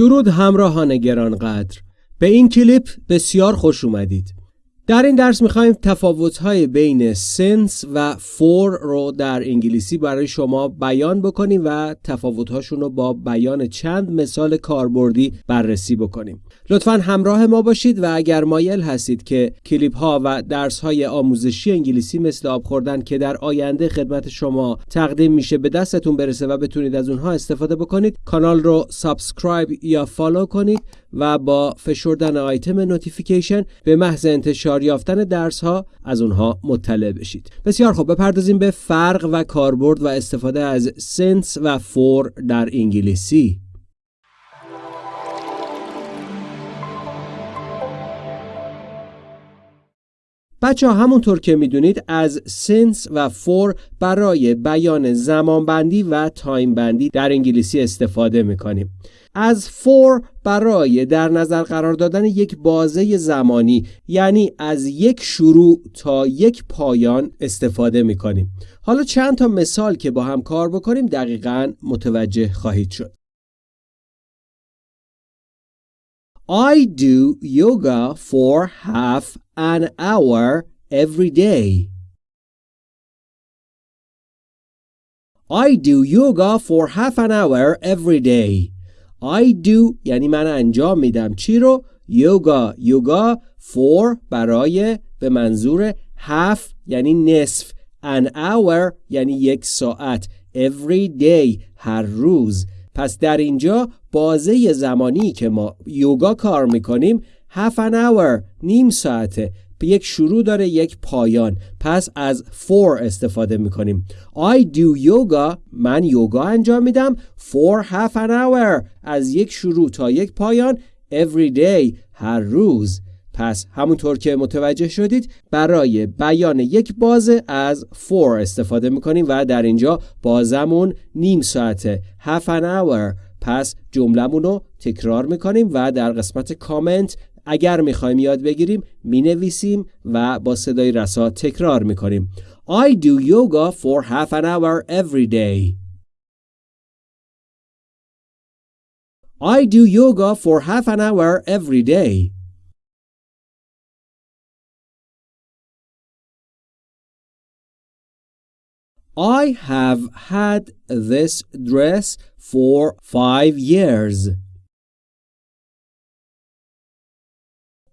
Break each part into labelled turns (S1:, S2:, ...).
S1: درود همراهان گرانقدر. به این کلیپ بسیار خوش اومدید. در این درس می‌خوایم تفاوت‌های بین since و for رو در انگلیسی برای شما بیان بکنیم و تفاوت‌هاشون رو با بیان چند مثال کاربردی بررسی بکنیم. لطفا همراه ما باشید و اگر مایل هستید که کلیپ ها و درس های آموزشی انگلیسی مثل آب خوردن که در آینده خدمت شما تقدیم میشه به دستتون برسه و بتونید از اونها استفاده بکنید کانال رو subscribe یا follow کنید و با فشردن آیتم notification به محض انتشار یافتن درس ها از اونها مطلع بشید. بسیار خوب بپردازیم به فرق و کاربرد و استفاده از since و for در انگلیسی. بچه ها همونطور که می‌دونید از since و for برای بیان زمانبندی و time بندی در انگلیسی استفاده می‌کنیم. از فور برای در نظر قرار دادن یک بازه زمانی یعنی از یک شروع تا یک پایان استفاده می‌کنیم. حالا چند تا مثال که با هم کار بکنیم دقیقا متوجه خواهید شد. I do yoga for half an hour every day. I do yoga for half an hour every day. I do یعنی من انجام میدم چی رو؟ یوگا یوگا for برای به منظور half یعنی نصف an hour یعنی یک ساعت every day هر روز پس در اینجا بازه زمانی که ما یوگا کار می‌کنیم half an hour نیم ساعته. به یک شروع داره یک پایان. پس از for استفاده می‌کنیم. I do yoga من یوگا انجام میدم. for half an hour از یک شروع تا یک پایان. Every day هر روز. پس همونطور که متوجه شدید برای بیان یک بازه از for استفاده می‌کنیم و در اینجا بازمون نیم ساعته. half an hour. پس جملمون رو تکرار می‌کنیم و در قسمت کامنت اگر می‌خوایم یاد بگیریم می‌نویسیم و با صدای رسا تکرار می‌کنیم. I do yoga for half an hour every day. I do yoga for half an hour every day. I have had this dress for five years.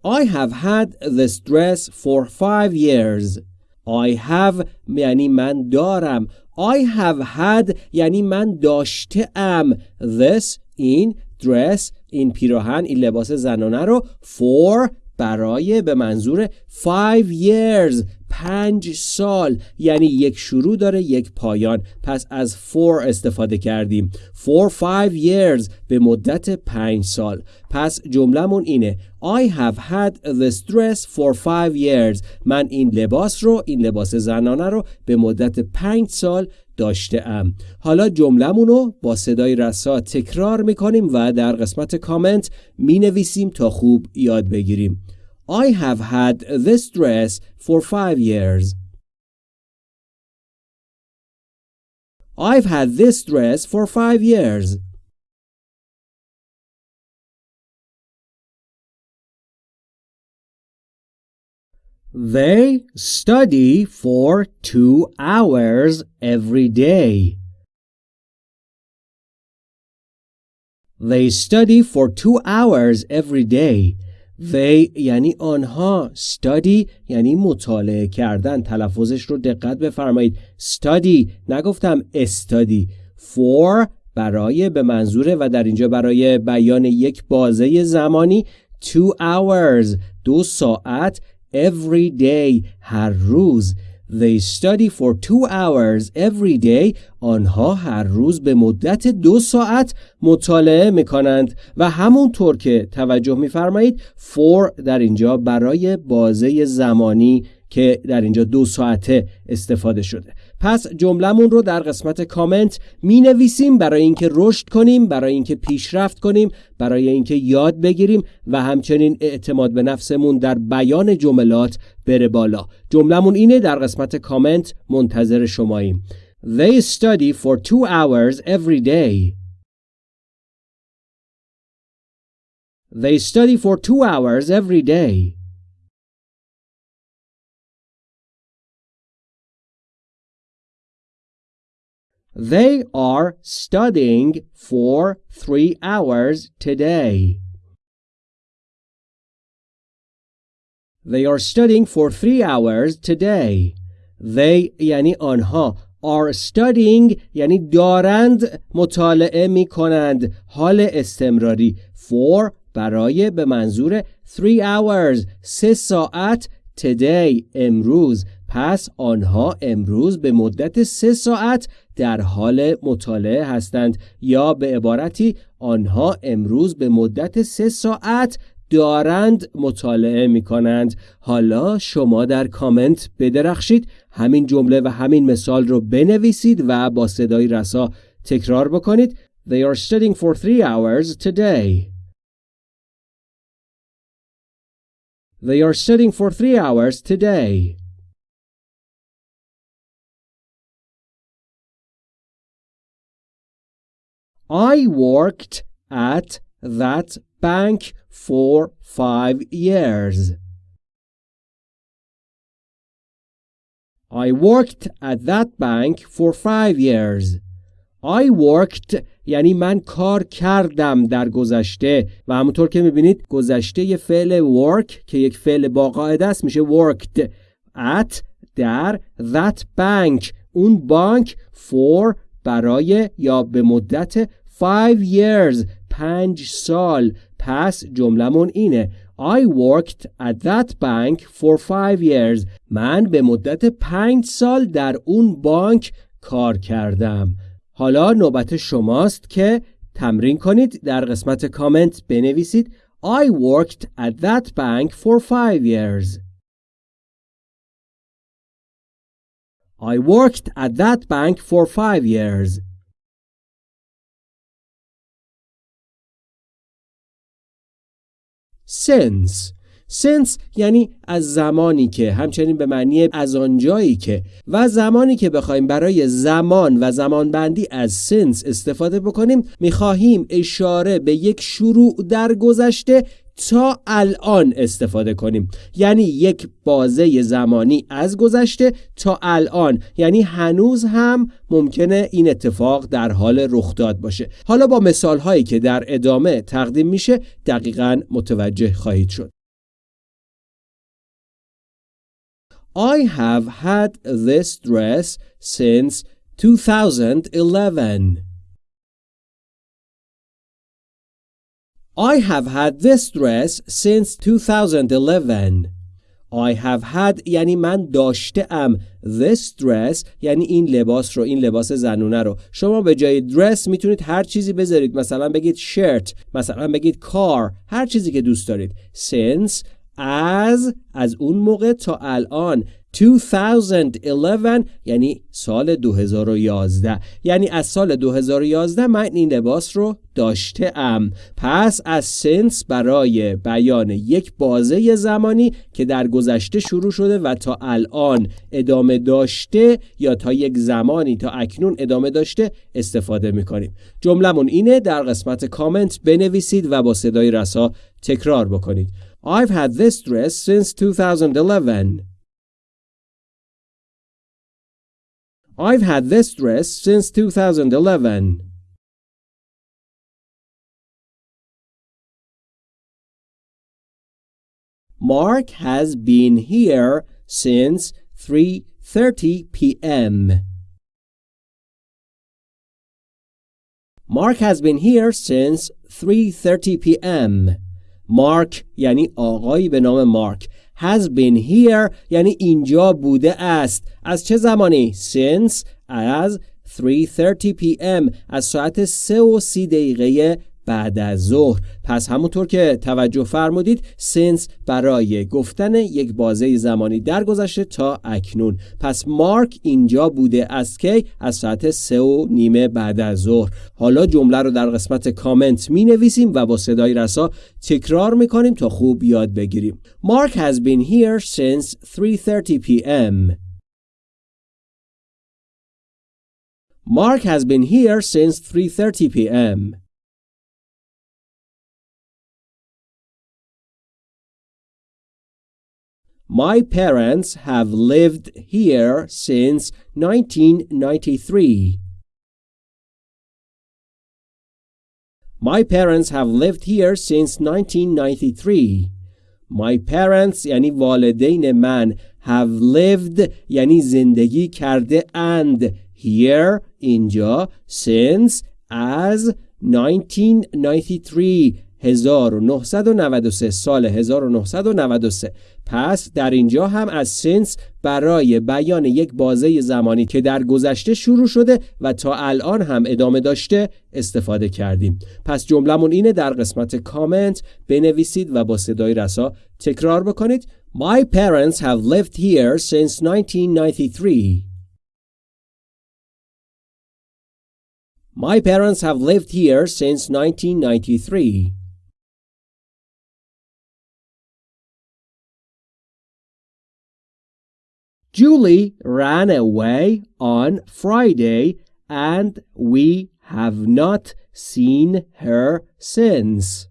S1: I have had this dress for five years. I have یعنی من دارم. I have had یعنی من داشته ام. This این dress این پیراهن این لباس زنانه رو for برای به منظور five years پنج سال یعنی یک شروع داره یک پایان. پس از for استفاده کردیم. for five years به مدت پنج سال. پس جملهمون اینه. I have had this dress for five years. من این لباس رو این لباس زنانه رو به مدت پنج سال داشته ام حالا جملهمون رو با صدای رسا تکرار می‌کنیم و در قسمت کامنت می نویسیم تا خوب یاد بگیریم. I have had this dress for five years. I've had this dress for five years. They study for two hours every day. They study for two hours every day. They یعنی آنها study یعنی مطالعه کردن تلفظش رو دقت بفرمایید. Study نگفتم استادی for برای به منظوره و در اینجا برای بیان یک بازه زمانی two hours دو ساعت every day هر روز. They study for two hours every day. آنها هر روز به مدت دو ساعت مطالعه می کنند و همونطور که توجه میفرمایید for در اینجا برای بازه زمانی که در اینجا دو ساعته استفاده شده پس جملهمون رو در قسمت کامنت می نویسیم برای اینکه رشد کنیم برای اینکه پیشرفت کنیم برای اینکه یاد بگیریم و همچنین اعتماد به نفسمون در بیان جملات بره بالا. جملهمون اینه در قسمت کامنت منتظر شماییم. They study for two hours every day. They study for two hours every day. They are studying for three hours today. They are studying for three hours today. They یعنی آنها are studying یعنی دارند مطالعه می کنند حال استمراری for برای به منظور 3 hours سه ساعت today امروز پس آنها امروز به مدت سه ساعت در حال مطالعه هستند یا به عبارتی آنها امروز به مدت سه ساعت دارند مطالعه می کنند حالا شما در کامنت بدرخشید همین جمله و همین مثال رو بنویسید و با صدای رسا تکرار بکنید They are studying for three hours today. They are studying for three hours today. I worked at that bank for five years. I worked at that bank for five years. I worked یعنی من کار کردم در گذشته و همونطور که می‌بینید گذشته یه فعل work که یک فعل با قاعده است میشه worked at در that bank اون بانک for برای یا به مدت 5 years پنج سال. پس جملمون اینه. I worked at that bank for five years. من به مدت پنج سال در اون بانک کار کردم. حالا نوبت شماست که تمرین کنید. در قسمت کامنت بنویسید. I worked at that bank for five years. I worked at that bank for five years. Since. Since یعنی از زمانی که همچنین به معنی از آنجایی که. و زمانی که بخوایم برای زمان و زمان بندی از since استفاده بکنیم می‌خواهیم اشاره به یک شروع در گذشته تا الان استفاده کنیم. یعنی یک بازه زمانی از گذشته تا الان. یعنی هنوز هم ممکنه این اتفاق در حال رخ داد باشه. حالا با مثال هایی که در ادامه تقدیم میشه دقیقا متوجه خواهید شد. I have had this dress since 2011 I have had this dress since 2011. I have had یعنی من داشته ام this dress یعنی این لباس رو این لباس زنونه رو. شما به جای dress می‌تونید هر چیزی بذارید. مثلا بگید shirt مثلا بگید car هر چیزی که دوست دارید. Since از از اون موقع تا الان. 2011 یعنی سال 2011 یعنی از سال 2011 من این لباس رو داشته ام پس از سنس برای بیان یک بازه زمانی که در گذشته شروع شده و تا الان ادامه داشته یا تا یک زمانی تا اکنون ادامه داشته استفاده می‌کنیم. جملمون اینه در قسمت کامنت بنویسید و با صدای رسا تکرار بکنید. I've had this dress since 2011 I've had this dress since 2011. Mark has been here since 3:30 p.m. Mark has been here since 3:30 p.m. Mark یعنی آقایی به نام مارک has been here یعنی اینجا بوده است. از چه زمانی؟ Since از 3:30 pm از ساعت 3 و 30 دقیقه بعد از ظهر. پس همونطور که توجه فرمودید سنس برای گفتن یک بازه زمانی در گذشته تا اکنون. پس مارک اینجا بوده از کی؟ از ساعت سه و نیمه بعد از ظهر. حالا جمله رو در قسمت کامنت می نویسیم و با صدای رسا تکرار می کنیم تا خوب یاد بگیریم. مارک has been here since 3:30 p.m. Mark has been here since 3:30 p.m. My parents have lived here since 1993. My parents have lived here since 1993. My parents یعنی والدین من have lived یعنی زندگی کرده and here اینجا since as 1993 1993 سال 1993 پس در اینجا هم از سنس برای بیان یک بازه زمانی که در گذشته شروع شده و تا الان هم ادامه داشته استفاده کردیم. پس جملمون اینه در قسمت کامنت بنویسید و با صدای رسا تکرار بکنید. My parents have lived here since 1993 My parents have lived here since 1993 Julie ran away on Friday and we have not seen her since.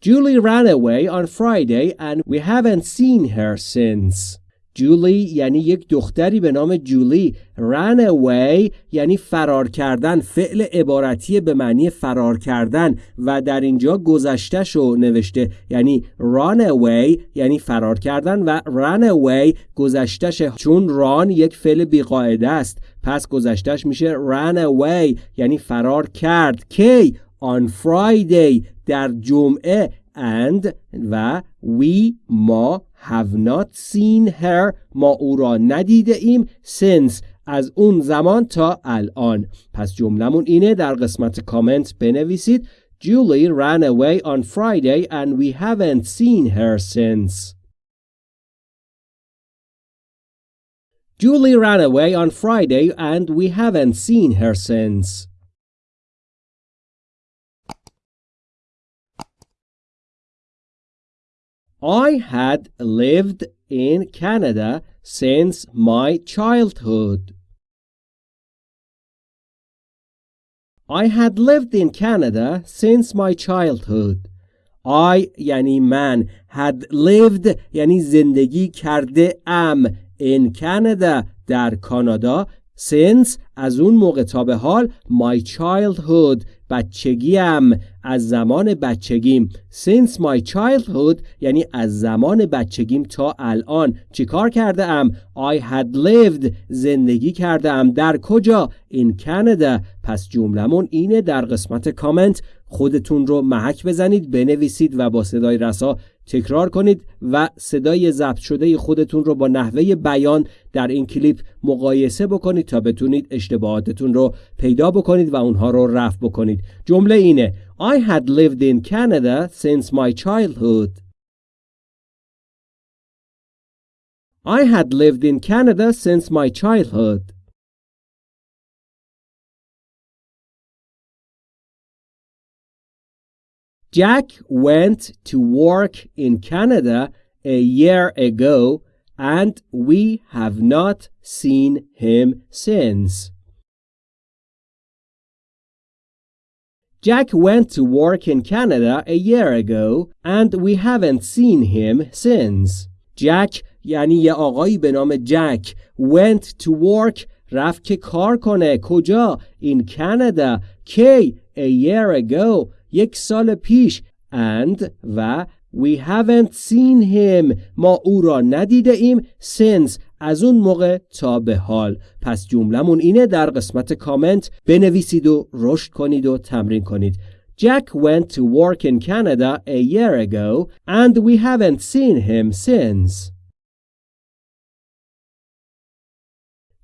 S1: Julie ran away on Friday and we haven't seen her since. جولی یعنی یک دختری به نام جولی. Run away یعنی فرار کردن فعل عبارتی به معنی فرار کردن و در اینجا گذشتش رو نوشته. یعنی run away یعنی فرار کردن و run away گذشتش چون run یک فعل بیقاعده است پس گذشتش میشه run away یعنی فرار کرد. کی؟ On Friday در جمعه. and و we ما have not seen her ما او را ندیده ایم since از اون زمان تا الان پس جملمون اینه در قسمت کامنت بنویسید Julie ran away on Friday and we haven't seen her since. Julie ran away on Friday and we haven't seen her since. I had lived in Canada since my childhood. I had lived in Canada since my childhood. I یعنی من had lived یعنی زندگی کرده ام in Canada در کانادا since از اون موقع تا به حال my childhood بچگیم از زمان بچگیم. Since my childhood یعنی از زمان بچگیم تا الان. چیکار کرده ام I had lived. زندگی کرده ام در کجا؟ In Canada. پس جملمون اینه در قسمت کامنت. خودتون رو محک بزنید بنویسید و با صدای رسا تکرار کنید و صدای ضبط شده خودتون رو با نحوه بیان در این کلیپ مقایسه بکنید تا بتونید اشتباهاتتون رو پیدا بکنید و اونها رو رفع بکنید. جمله اینه I had lived in Canada since my childhood. I had lived in Canada since my childhood. Jack went to work in Canada a year ago and we have not seen him since. Jack went to work in Canada a year ago and we haven't seen him since. Jack یعنی یه آقایی به نام جک went to work رفت که کار کنه کجا in Canada کی a year ago یک سال پیش and و we haven't seen him ما او را ندیده ایم since از اون موقع تا به حال پس جملمون اینه در قسمت کامنت بنویسید و رشد کنید و تمرین کنید Jack went to work in Canada a year ago and we haven't seen him since.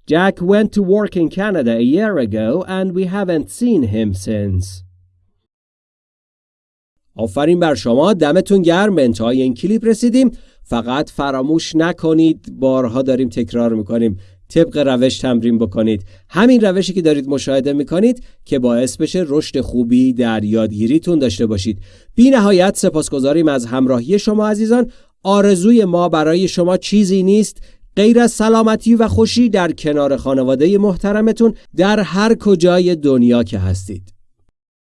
S1: Jack went to work in Canada a year ago and we haven't seen him since. آفرین بر شما دمتون گرم به انتهای این کلیپ رسیدیم. فقط فراموش نکنید بارها داریم تکرار می‌کنیم. طبق روش تمرین بکنید. همین روشی که دارید مشاهده می‌کنید که باعث بشه رشد خوبی در یادگیریتون داشته باشید. بی نهایت سپاسگزاریم از همراهی شما عزیزان. آرزوی ما برای شما چیزی نیست. غیر از سلامتی و خوشی در کنار خانواده محترمتون در هر کجای دنیا که هستید.